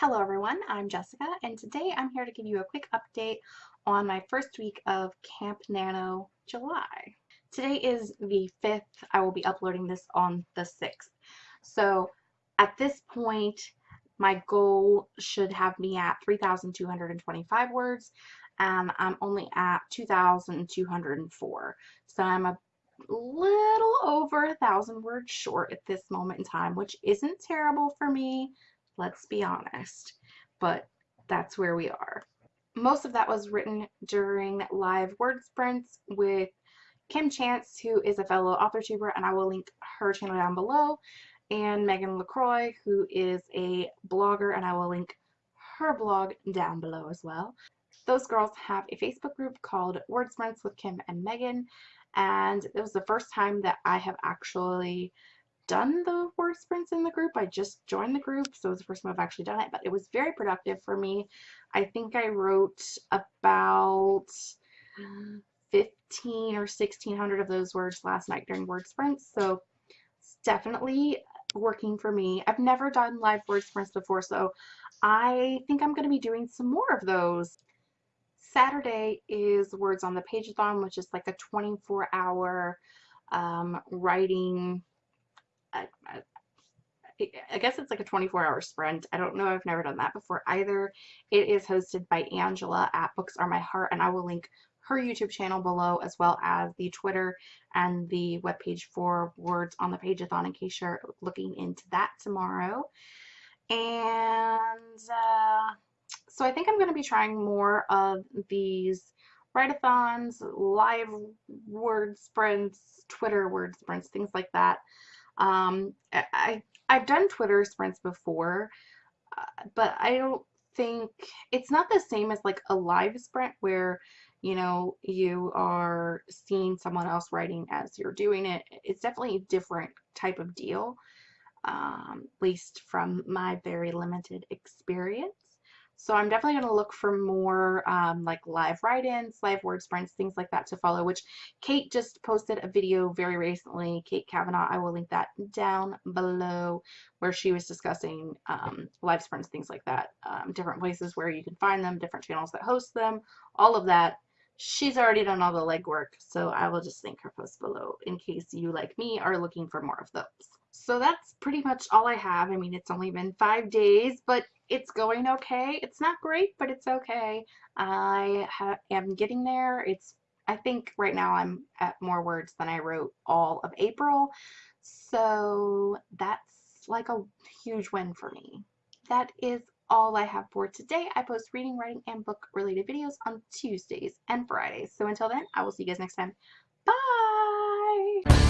Hello everyone, I'm Jessica and today I'm here to give you a quick update on my first week of Camp Nano July. Today is the 5th, I will be uploading this on the 6th. So at this point my goal should have me at 3,225 words and I'm only at 2,204. So I'm a little over a thousand words short at this moment in time, which isn't terrible for me let's be honest. But that's where we are. Most of that was written during live word sprints with Kim Chance, who is a fellow AuthorTuber, and I will link her channel down below, and Megan LaCroix, who is a blogger, and I will link her blog down below as well. Those girls have a Facebook group called Word Sprints with Kim and Megan, and it was the first time that I have actually done the word sprints in the group. I just joined the group, so it was the first time I've actually done it, but it was very productive for me. I think I wrote about 15 or 1600 of those words last night during word sprints, so it's definitely working for me. I've never done live word sprints before, so I think I'm going to be doing some more of those. Saturday is Words on the Pageathon, which is like a 24 hour um, writing I, I, I guess it's like a 24 hour sprint. I don't know. I've never done that before either. It is hosted by Angela at Books Are My Heart, and I will link her YouTube channel below as well as the Twitter and the webpage for Words on the Pageathon in case you're looking into that tomorrow. And uh, so I think I'm going to be trying more of these write-a-thons, live word sprints, Twitter word sprints, things like that. Um, I, I've done Twitter sprints before, uh, but I don't think it's not the same as like a live sprint where you know you are seeing someone else writing as you're doing it. It's definitely a different type of deal um, at least from my very limited experience so I'm definitely going to look for more um, like live write-ins, live word sprints, things like that to follow, which Kate just posted a video very recently. Kate Kavanaugh, I will link that down below where she was discussing um, live sprints, things like that, um, different places where you can find them, different channels that host them, all of that. She's already done all the legwork, so I will just link her post below in case you, like me, are looking for more of those. So that's pretty much all I have. I mean, it's only been five days, but it's going okay. It's not great, but it's okay. I am getting there. It's I think right now I'm at more words than I wrote all of April. So that's like a huge win for me. That is all I have for today. I post reading, writing, and book related videos on Tuesdays and Fridays. So until then, I will see you guys next time. Bye!